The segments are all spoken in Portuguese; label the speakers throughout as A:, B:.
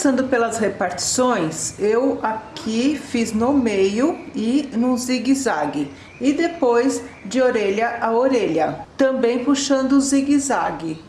A: Começando pelas repartições, eu aqui fiz no meio e no zigue-zague. E depois de orelha a orelha, também puxando o zigue-zague.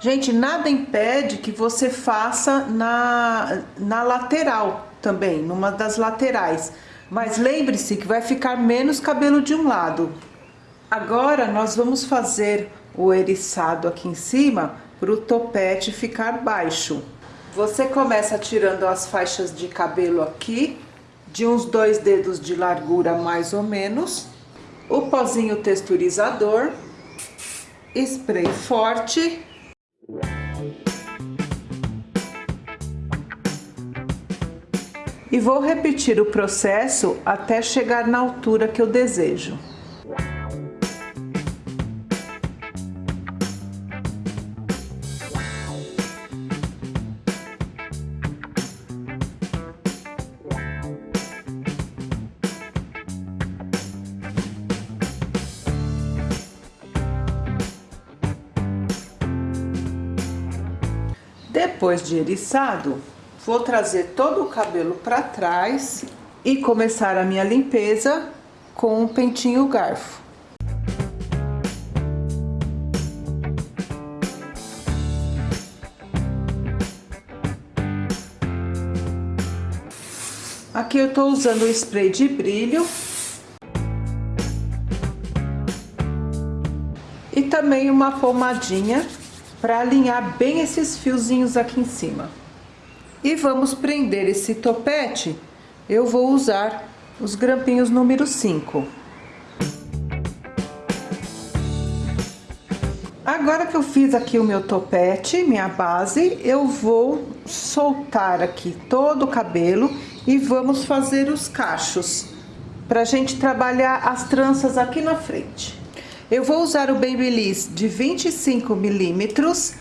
A: Gente, nada impede que você faça na, na lateral também, numa das laterais. Mas lembre-se que vai ficar menos cabelo de um lado. Agora nós vamos fazer o eriçado aqui em cima para o topete ficar baixo. Você começa tirando as faixas de cabelo aqui, de uns dois dedos de largura mais ou menos. O pozinho texturizador, spray forte e vou repetir o processo até chegar na altura que eu desejo. Depois de eriçado, Vou trazer todo o cabelo para trás e começar a minha limpeza com o pentinho garfo. Aqui eu tô usando o spray de brilho. E também uma pomadinha para alinhar bem esses fiozinhos aqui em cima. E vamos prender esse topete, eu vou usar os grampinhos número 5. Agora que eu fiz aqui o meu topete, minha base, eu vou soltar aqui todo o cabelo e vamos fazer os cachos, pra gente trabalhar as tranças aqui na frente. Eu vou usar o Babyliss de 25 milímetros,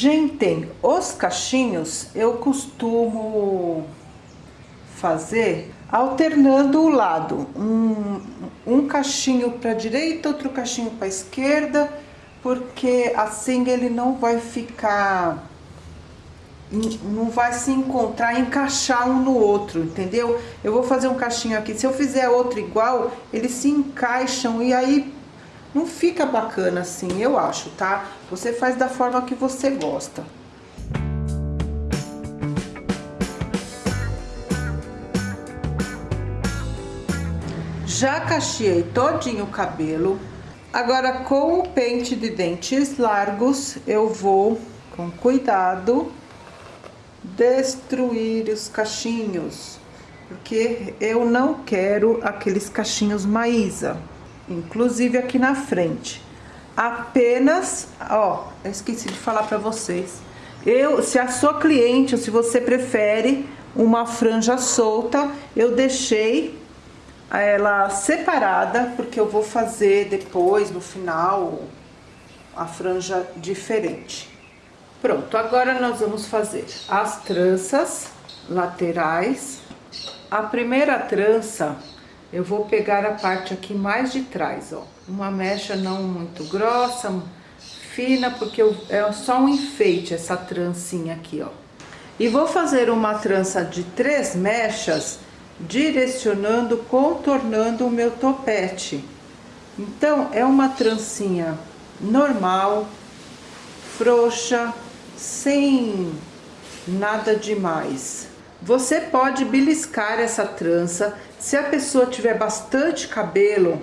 A: Gente, os cachinhos eu costumo fazer alternando o lado. Um, um cachinho para direita, outro cachinho para esquerda, porque assim ele não vai ficar não vai se encontrar, encaixar um no outro, entendeu? Eu vou fazer um cachinho aqui, se eu fizer outro igual, eles se encaixam e aí não fica bacana assim, eu acho, tá? Você faz da forma que você gosta. Já cacheei todinho o cabelo. Agora, com o pente de dentes largos, eu vou, com cuidado, destruir os cachinhos. Porque eu não quero aqueles cachinhos maísa inclusive aqui na frente. Apenas, ó, eu esqueci de falar para vocês. Eu, se a sua cliente ou se você prefere uma franja solta, eu deixei ela separada, porque eu vou fazer depois, no final, a franja diferente. Pronto, agora nós vamos fazer as tranças laterais. A primeira trança eu vou pegar a parte aqui mais de trás, ó. Uma mecha não muito grossa, fina, porque eu, é só um enfeite essa trancinha aqui, ó. E vou fazer uma trança de três mechas, direcionando, contornando o meu topete. Então, é uma trancinha normal, frouxa, sem nada demais. Você pode beliscar essa trança se a pessoa tiver bastante cabelo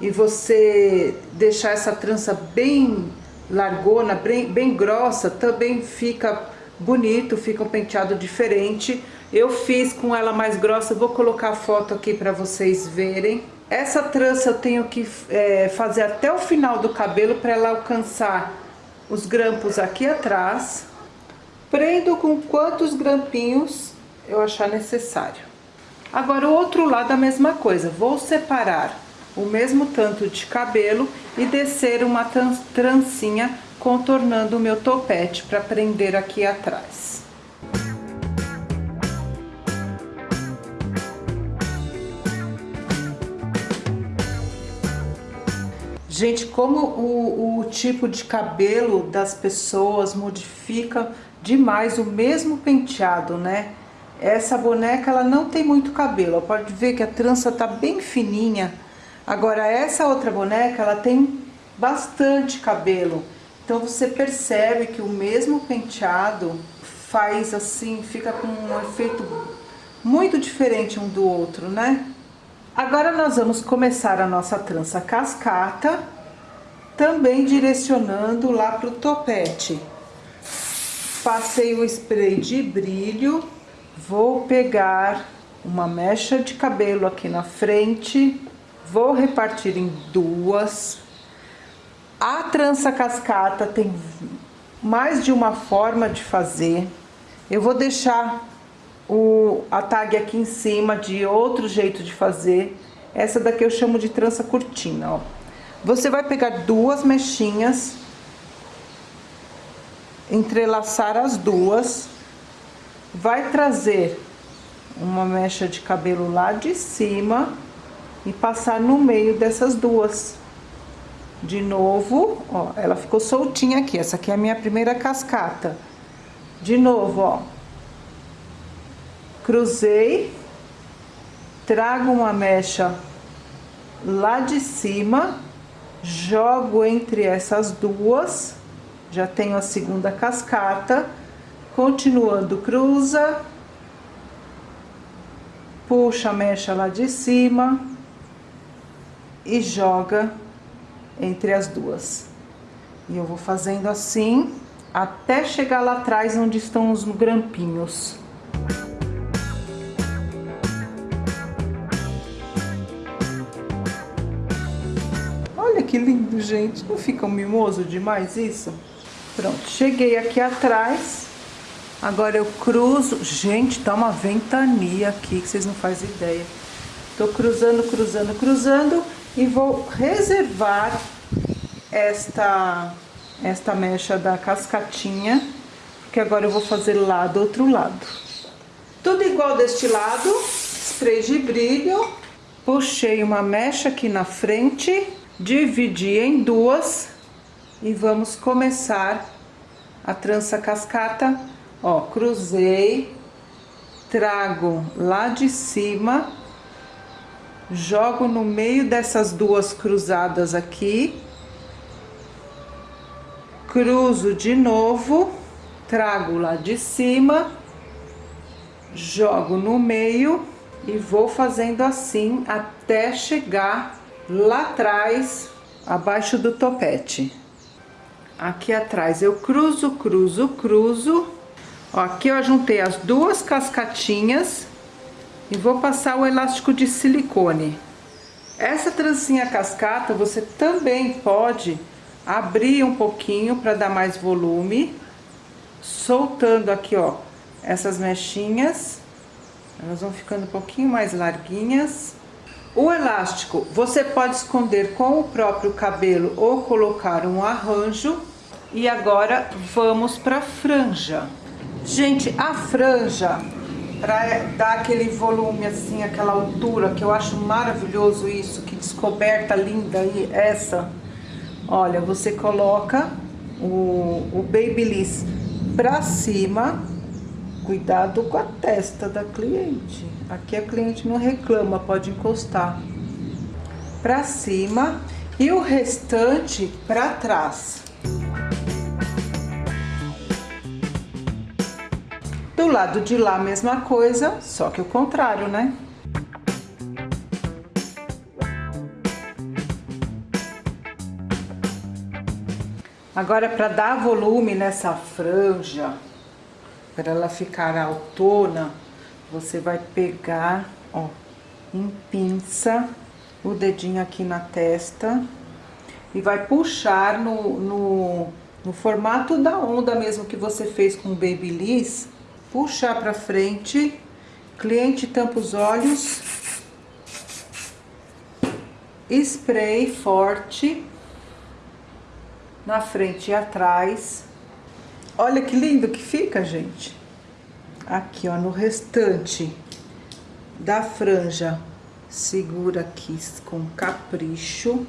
A: e você deixar essa trança bem largona, bem, bem grossa, também fica bonito, fica um penteado diferente. Eu fiz com ela mais grossa, vou colocar a foto aqui para vocês verem. Essa trança eu tenho que é, fazer até o final do cabelo para ela alcançar os grampos aqui atrás. Prendo com quantos grampinhos eu achar necessário. Agora, o outro lado a mesma coisa. Vou separar o mesmo tanto de cabelo e descer uma trancinha contornando o meu topete para prender aqui atrás. Gente, como o, o tipo de cabelo das pessoas modifica demais o mesmo penteado, né? Essa boneca, ela não tem muito cabelo, pode ver que a trança tá bem fininha. Agora, essa outra boneca, ela tem bastante cabelo. Então, você percebe que o mesmo penteado faz assim, fica com um efeito muito diferente um do outro, né? Agora nós vamos começar a nossa trança cascata, também direcionando lá pro topete. Passei o spray de brilho, vou pegar uma mecha de cabelo aqui na frente, vou repartir em duas. A trança cascata tem mais de uma forma de fazer. Eu vou deixar o, a tag aqui em cima de outro jeito de fazer. Essa daqui eu chamo de trança cortina, ó. Você vai pegar duas mechinhas entrelaçar as duas, vai trazer uma mecha de cabelo lá de cima e passar no meio dessas duas. De novo, ó, ela ficou soltinha aqui, essa aqui é a minha primeira cascata. De novo, ó, cruzei, trago uma mecha lá de cima, jogo entre essas duas já tenho a segunda cascata, continuando cruza, puxa a mecha lá de cima e joga entre as duas. E eu vou fazendo assim até chegar lá atrás onde estão os grampinhos. Olha que lindo, gente. Não fica mimoso demais isso? Pronto, cheguei aqui atrás. Agora eu cruzo. Gente, tá uma ventania aqui que vocês não fazem ideia. Tô cruzando, cruzando, cruzando e vou reservar esta esta mecha da cascatinha, porque agora eu vou fazer lá do outro lado. Tudo igual deste lado, spray de brilho, puxei uma mecha aqui na frente, dividi em duas e vamos começar a trança cascata, ó, cruzei, trago lá de cima, jogo no meio dessas duas cruzadas aqui, cruzo de novo, trago lá de cima, jogo no meio e vou fazendo assim até chegar lá atrás, abaixo do topete aqui atrás eu cruzo, cruzo, cruzo. Ó, aqui eu juntei as duas cascatinhas e vou passar o elástico de silicone. Essa trancinha cascata você também pode abrir um pouquinho para dar mais volume, soltando aqui, ó, essas mechinhas. Elas vão ficando um pouquinho mais larguinhas. O elástico você pode esconder com o próprio cabelo ou colocar um arranjo. E agora vamos para franja. Gente, a franja, para dar aquele volume assim, aquela altura, que eu acho maravilhoso isso, que descoberta linda aí, essa. Olha, você coloca o, o Babyliss para cima, cuidado com a testa da cliente. Aqui a cliente não reclama, pode encostar. Para cima e o restante para trás. Do lado de lá, mesma coisa, só que o contrário, né? Agora, para dar volume nessa franja, para ela ficar autona, você vai pegar, ó, em pinça, o dedinho aqui na testa e vai puxar no, no, no formato da onda mesmo que você fez com o Babyliss, puxar para frente, cliente tampa os olhos spray forte na frente e atrás. Olha que lindo que fica, gente. Aqui, ó, no restante da franja, segura aqui com capricho,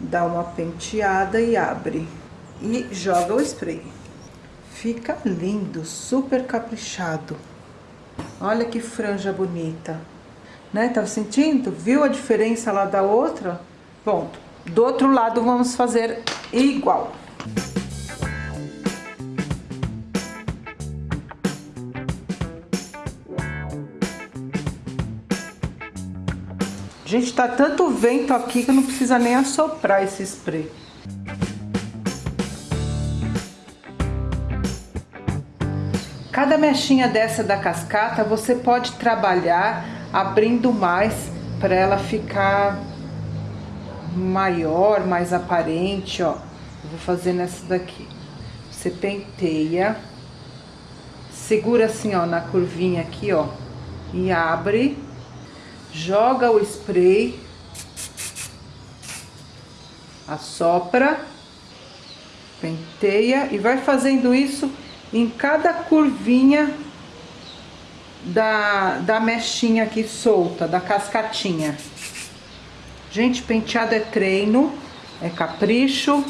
A: dá uma penteada e abre. E joga o spray. Fica lindo, super caprichado. Olha que franja bonita. Né? Tá sentindo? Viu a diferença lá da outra? Bom, do outro lado vamos fazer igual. Gente, tá tanto vento aqui que não precisa nem assoprar esse spray. Cada mechinha dessa da cascata você pode trabalhar abrindo mais para ela ficar maior, mais aparente, ó. Vou fazer nessa daqui. Você penteia, segura assim, ó, na curvinha aqui, ó, e abre, joga o spray, assopra, penteia e vai fazendo isso em cada curvinha da, da mechinha aqui solta, da cascatinha. Gente, penteado é treino, é capricho.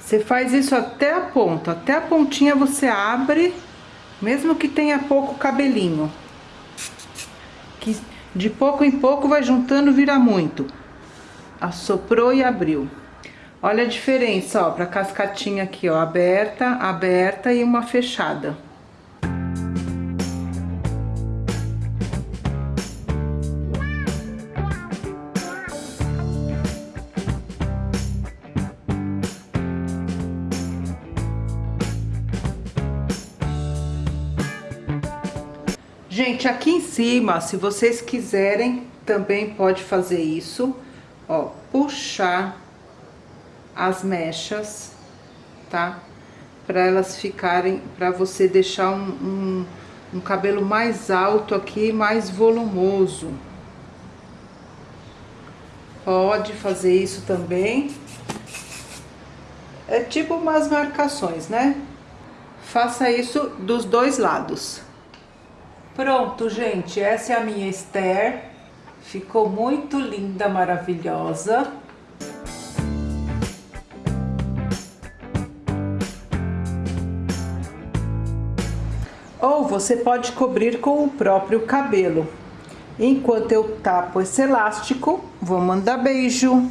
A: Você faz isso até a ponta, até a pontinha você abre, mesmo que tenha pouco cabelinho. Que de pouco em pouco vai juntando, vira muito. Assoprou e abriu. Olha a diferença, ó, pra cascatinha aqui, ó, aberta, aberta e uma fechada. Gente, aqui em cima, se vocês quiserem, também pode fazer isso, ó, puxar as mechas, tá? Para elas ficarem, para você deixar um, um, um cabelo mais alto aqui, mais volumoso. Pode fazer isso também. É tipo umas marcações, né? Faça isso dos dois lados. Pronto, gente, essa é a minha Esther. Ficou muito linda, maravilhosa. Você pode cobrir com o próprio cabelo. Enquanto eu tapo esse elástico, vou mandar beijo.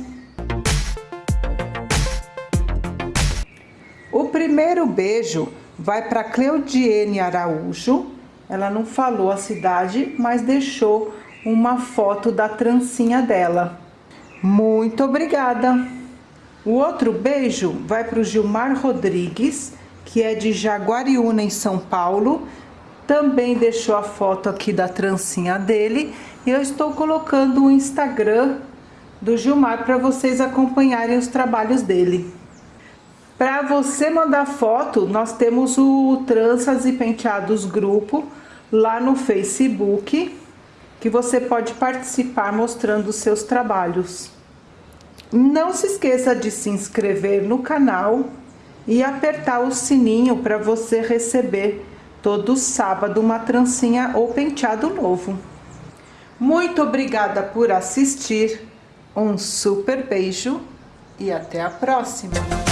A: O primeiro beijo vai para Cleudiene Araújo. Ela não falou a cidade, mas deixou uma foto da trancinha dela. Muito obrigada! O outro beijo vai para o Gilmar Rodrigues que é de Jaguariúna, em São Paulo. Também deixou a foto aqui da trancinha dele. E eu estou colocando o Instagram do Gilmar para vocês acompanharem os trabalhos dele. Para você mandar foto, nós temos o Tranças e Penteados Grupo lá no Facebook, que você pode participar mostrando os seus trabalhos. Não se esqueça de se inscrever no canal e apertar o sininho para você receber todo sábado uma trancinha ou penteado novo. Muito obrigada por assistir, um super beijo e até a próxima!